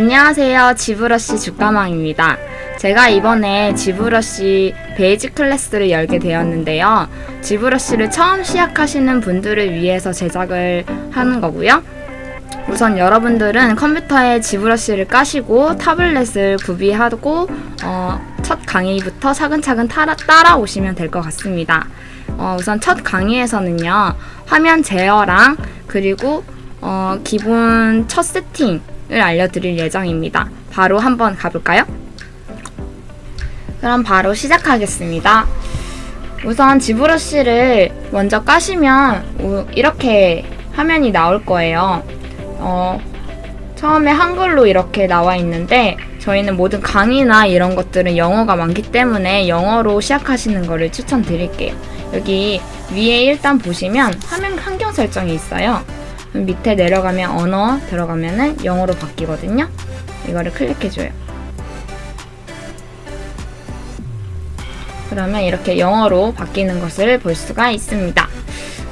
안녕하세요. 지브러쉬 주가망입니다. 제가 이번에 지브러쉬 basic class를 열게 되었는데요. 지브러쉬를 처음 시작하시는 분들을 위해서 제작을 하는 거고요. 우선 여러분들은 컴퓨터에 지브러쉬를 까시고 타블렛을 구비하고 어, 첫 강의부터 차근차근 따라, 따라오시면 될 것 같습니다. 어, 우선 첫 강의에서는요. 화면 제어랑 그리고 어, 기본 첫 세팅 을 알려드릴 예정입니다. 바로 한번 가볼까요? 그럼 바로 시작하겠습니다. 우선 지브러쉬를 먼저 까시면 우- 이렇게 화면이 나올 거예요. 어, 처음에 한글로 이렇게 나와 있는데 저희는 모든 강의나 이런 것들은 영어가 많기 때문에 영어로 시작하시는 거를 추천드릴게요. 여기 위에 일단 보시면 화면 환경 설정이 있어요. 밑에 내려가면 언어 들어가면 은 영어로 바뀌거든요. 이거를 클릭해줘요. 그러면 이렇게 영어로 바뀌는 것을 볼 수가 있습니다.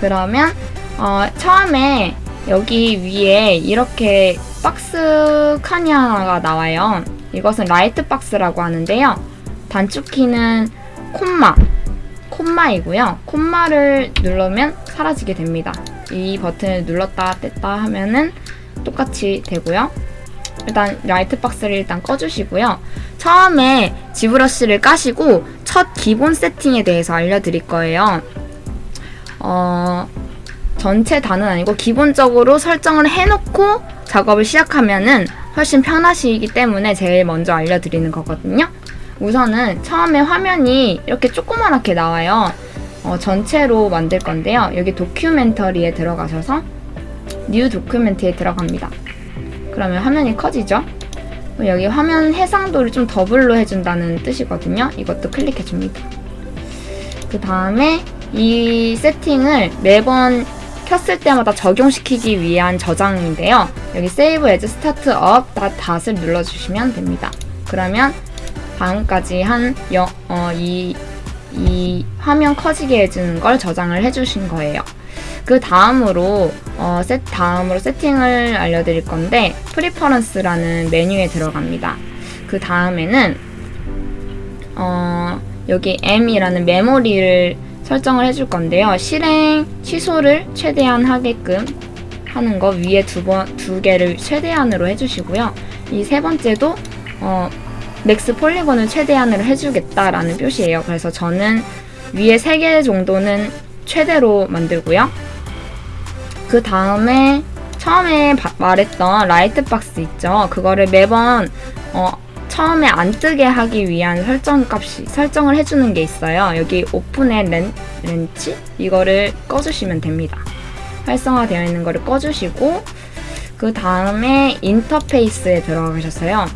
그러면 어, 처음에 여기 위에 이렇게 박스 칸이 하나가 나와요. 이것은 light box라고 하는데요. 단축키는 콤마, 콤마이고요. 콤마를 누르면 사라지게 됩니다. 이 버튼을 눌렀다 뗐다 하면은 똑같이 되고요. 일단 라이트 박스를 일단 꺼주시고요. 처음에 지브러쉬를 까시고 첫 기본 세팅에 대해서 알려드릴 거예요. 어, 전체 다는 아니고 기본적으로 설정을 해놓고 작업을 시작하면은 훨씬 편하시기 때문에 제일 먼저 알려드리는 거거든요. 우선은 처음에 화면이 이렇게 조그맣게 나와요. 어, 전체로 만들 건데요. 여기 document에 들어가셔서 new document에 들어갑니다. 그러면 화면이 커지죠? 여기 화면 해상도를 좀 더블로 해준다는 뜻이거든요. 이것도 클릭해줍니다. 그 다음에 이 세팅을 매번 켰을 때마다 적용시키기 위한 저장인데요. 여기 Save as Startup Doc을 눌러주시면 됩니다. 그러면 다음까지 한 여, 어, 이, 이 화면 커지게 해주는 걸 저장을 해주신 거예요. 그 다음으로 어, 세, 다음으로 세팅을 알려드릴 건데 preference라는 메뉴에 들어갑니다. 그 다음에는 어, 여기 Mem이라는 메모리를 설정을 해줄 건데요. 실행 취소를 최대한 하게끔 하는 거 위에 두 번 두 개를 최대한으로 해주시고요. 이 세 번째도 어, max polygon을 최대한으로 해주겠다라는 표시예요. 그래서 저는 위에 세개 정도는 최대로 만들고요. 그 다음에 처음에 바- 말했던 light box 있죠. 그거를 매번 어, 처음에 안 뜨게 하기 위한 설정 값이 설정을 해주는 게 있어요. 여기 open at laun, launch 이거를 꺼주시면 됩니다. 활성화되어 있는 거를 꺼주시고 그 다음에 인터페이스에 들어가셨어요.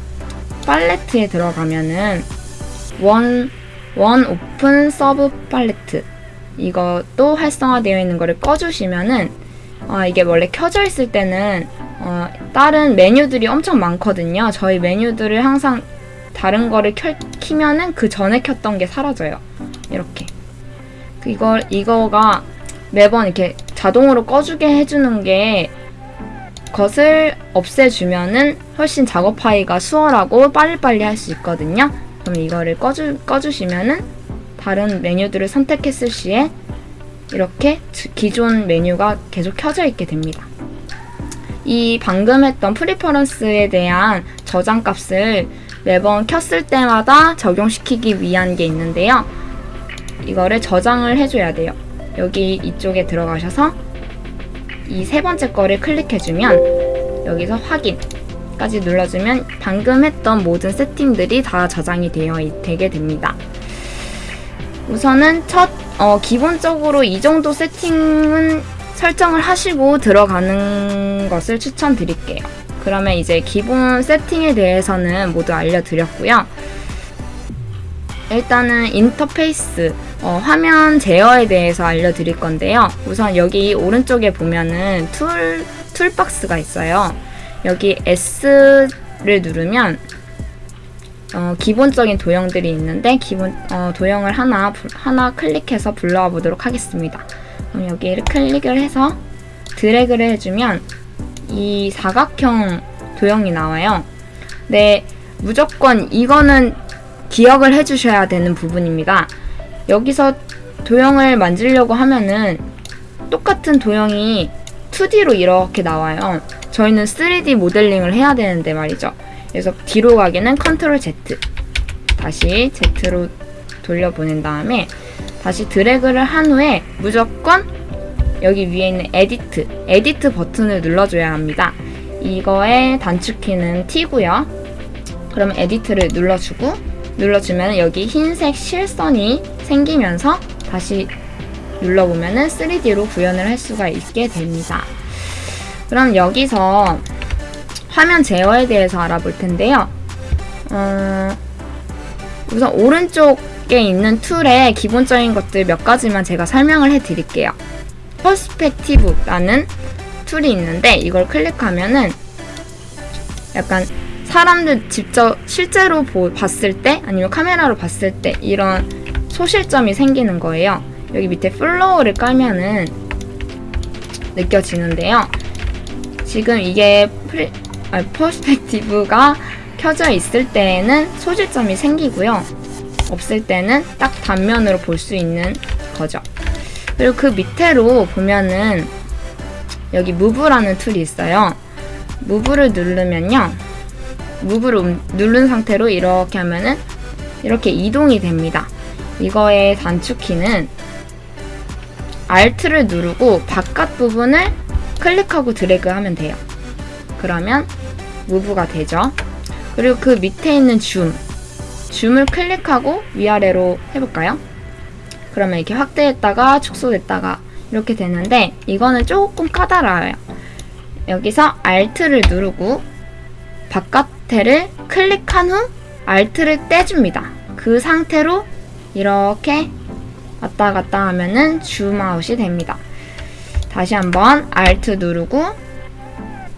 팔레트에 들어가면은 one, one open subpalette 이것도 활성화되어 있는 거를 꺼주시면은 아, 이게 원래 켜져 있을 때는 어, 다른 메뉴들이 엄청 많거든요. 저희 메뉴들을 항상 다른 거를 켜, 키면은 그 전에 켰던 게 사라져요. 이렇게. 그 이거, 이거가 매번 이렇게 자동으로 꺼주게 해주는 게 것을 없애주면은 훨씬 작업하기가 수월하고 빨리빨리 할 수 있거든요. 그럼 이거를 꺼주, 꺼주시면은 다른 메뉴들을 선택했을 시에 이렇게 주- 기존 메뉴가 계속 켜져 있게 됩니다. 이 방금 했던 프리퍼런스에 대한 저장 값을 매번 켰을 때마다 적용시키기 위한 게 있는데요. 이거를 저장을 해줘야 돼요. 여기 이쪽에 들어가셔서 이 세 번째 거를 클릭해주면 여기서 확인까지 눌러주면 방금 했던 모든 세팅들이 다 저장이 되어 있- 되게 됩니다. 우선은 첫 어, 기본적으로 이 정도 세팅은 설정을 하시고 들어가는 것을 추천드릴게요. 그러면 이제 기본 세팅에 대해서는 모두 알려드렸고요. 일단은 인터페이스, 어, 화면 제어에 대해서 알려드릴 건데요. 우선 여기 오른쪽에 보면은 툴, toolbox가 있어요. 여기 S를 누르면 어, 기본적인 도형들이 있는데 기본 어, 도형을 하나 불- 하나 클릭해서 불러와 보도록 하겠습니다. 그럼 여기를 클릭을 해서 드래그를 해주면 이 사각형 도형이 나와요. 네, 무조건 이거는 기억을 해주셔야 되는 부분입니다. 여기서 도형을 만들려고 하면은 똑같은 도형이 2D로 이렇게 나와요. 저희는 3D 모델링을 해야 되는데 말이죠. 그래서 뒤로 가기는 컨트롤 Z. 다시 Z로 돌려보낸 다음에 다시 드래그를 한 후에 무조건 여기 위에 있는 edit, edit 버튼을 눌러줘야 합니다. 이거의 단축키는 T고요. 그럼 edit를 눌러주고 눌러주면 여기 흰색 실선이 생기면서 다시 눌러보면 3D로 구현을 할 수가 있게 됩니다. 그럼 여기서 화면 제어에 대해서 알아볼 텐데요. 어, 우선 오른쪽에 있는 툴의 기본적인 것들 몇 가지만 제가 설명을 해드릴게요. perspective라는 툴이 있는데 이걸 클릭하면은 약간 사람들 직접 실제로 보, 봤을 때 아니면 카메라로 봤을 때 이런 소실점이 생기는 거예요. 여기 밑에 floor를 깔면은 느껴지는데요. 지금 이게 플, 아, perspective가 켜져 있을 때에는 소실점이 생기고요. 없을 때는 딱 단면으로 볼 수 있는 거죠. 그리고 그 밑에로 보면은 여기 move라는 툴이 있어요. move를 누르면요. move를 음- 누른 상태로 이렇게 하면은 이렇게 이동이 됩니다. 이거의 단축키는 Alt를 누르고 바깥 부분을 클릭하고 드래그 하면 돼요. 그러면 무브가 되죠. 그리고 그 밑에 있는 줌, 줌을 클릭하고 위아래로 해볼까요? 그러면 이렇게 확대했다가 축소됐다가 이렇게 되는데 이거는 조금 까다로워요. 여기서 Alt를 누르고 바깥에를 클릭한 후 Alt를 떼줍니다. 그 상태로 이렇게 왔다 갔다 하면은 줌아웃이 됩니다. 다시 한번 Alt 누르고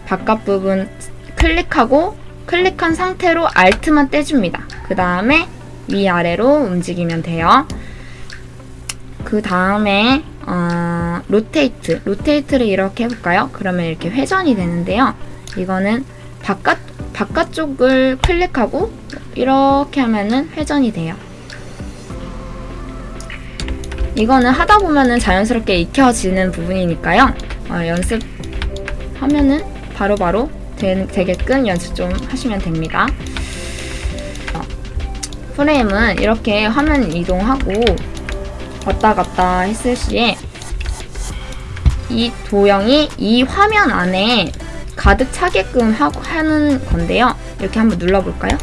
바깥 부분 클릭하고 클릭한 상태로 Alt만 떼줍니다. 그 다음에 위아래로 움직이면 돼요. 그 다음에 어, 로테이트, 로테이트를 이렇게 해볼까요? 그러면 이렇게 회전이 되는데요. 이거는 바깥 바깥쪽을 클릭하고 이렇게 하면은 회전이 돼요. 이거는 하다 보면은 자연스럽게 익혀지는 부분이니까요. 어, 연습하면은 바로바로 되, 되게끔 연습 좀 하시면 됩니다. 어, 프레임은 이렇게 화면 이동하고 왔다 갔다 했을 시에 이 도형이 이 화면 안에 가득 차게끔 하, 하는 건데요. 이렇게 한번 눌러볼까요?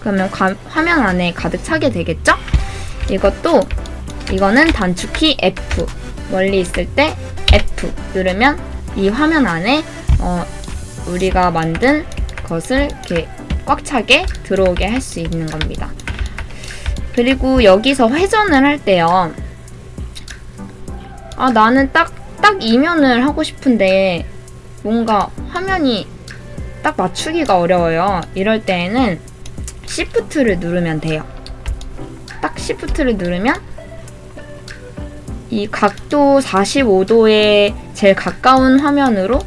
그러면 가, 화면 안에 가득 차게 되겠죠? 이것도 이거는 단축키 F 멀리 있을 때 F 누르면 이 화면 안에 어, 우리가 만든 것을 이렇게 꽉 차게 들어오게 할 수 있는 겁니다. 그리고 여기서 회전을 할 때요. 아 나는 딱 딱 이면을 하고 싶은데 뭔가 화면이 딱 맞추기가 어려워요. 이럴 때에는 Shift를 누르면 돼요. 딱 Shift를 누르면 이 각도 45도에 제일 가까운 화면으로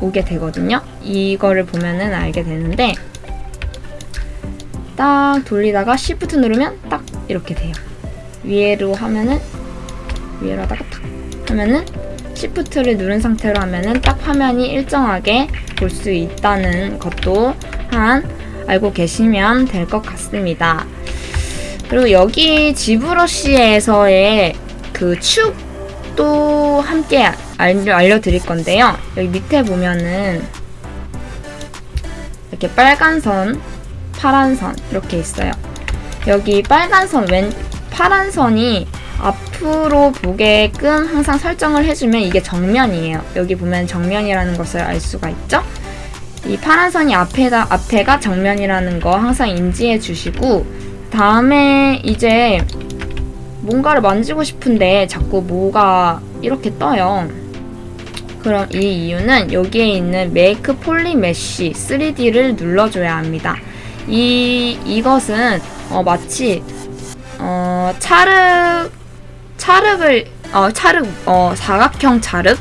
오게 되거든요. 이거를 보면은 알게 되는데 딱 돌리다가 Shift 누르면 딱 이렇게 돼요. 위로 하면은 위로 하다가 탁 하면은 Shift를 누른 상태로 하면은 딱 화면이 일정하게 볼 수 있다는 것도 한 알고 계시면 될 것 같습니다. 그리고 여기 지브러쉬에서의 그 축도 함께 알려, 알려드릴 건데요. 여기 밑에 보면은 이렇게 빨간 선, 파란 선 이렇게 있어요. 여기 빨간 선, 왼 파란 선이 앞으로 보게끔 항상 설정을 해주면 이게 정면이에요. 여기 보면 정면이라는 것을 알 수가 있죠? 이 파란 선이 앞에다, 앞에가 정면이라는 거 항상 인지해 주시고, 다음에 이제 뭔가를 만지고 싶은데 자꾸 뭐가 이렇게 떠요. 그럼 이 이유는 여기에 있는 make polymesh 3D를 눌러줘야 합니다. 이, 이것은 어, 마치 어, 차륵 차륵을 어 차륵 어 사각형 차륵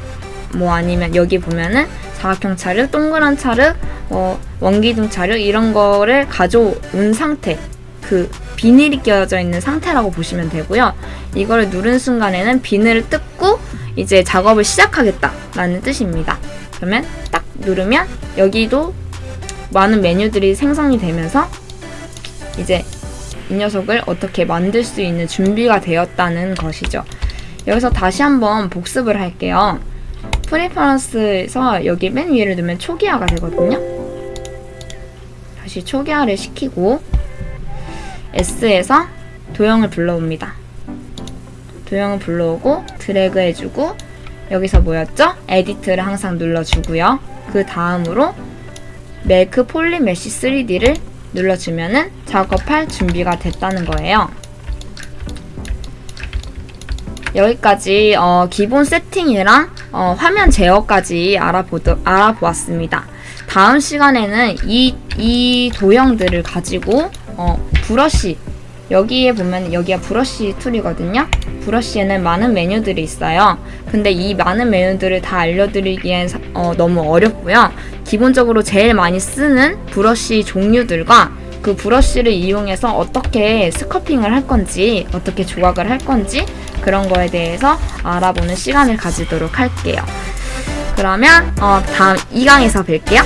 뭐 아니면 여기 보면은 사각형 차륵 동그란 차륵 어, 원기둥 자료 이런 거를 가져온 상태 그 비닐이 끼워져 있는 상태라고 보시면 되고요. 이거를 누른 순간에는 비늘을 뜯고 이제 작업을 시작하겠다라는 뜻입니다. 그러면 딱 누르면 여기도 많은 메뉴들이 생성이 되면서 이제 이 녀석을 어떻게 만들 수 있는 준비가 되었다는 것이죠. 여기서 다시 한번 복습을 할게요. preference에서 여기 맨 위를 누르면 초기화가 되거든요. 다시 초기화를 시키고 S에서 도형을 불러옵니다. 도형을 불러오고 드래그 해주고 여기서 뭐였죠? edit를 항상 눌러주고요. 그 다음으로 polymesh 3D를 눌러주면은 작업할 준비가 됐다는 거예요. 여기까지 어, 기본 세팅이랑 어, 화면 제어까지 알아보도, 알아보았습니다. 다음 시간에는 이, 이 도형들을 가지고 어, 브러쉬 여기에 보면 여기가 브러쉬 툴이거든요. 브러쉬에는 많은 메뉴들이 있어요. 근데 이 많은 메뉴들을 다 알려드리기엔 사- 어, 너무 어렵고요. 기본적으로 제일 많이 쓰는 브러쉬 종류들과 그 브러쉬를 이용해서 어떻게 sculpting을 할 건지, 어떻게 조각을 할 건지 그런 거에 대해서 알아보는 시간을 가지도록 할게요. 그러면 어, 다음 2강에서 뵐게요.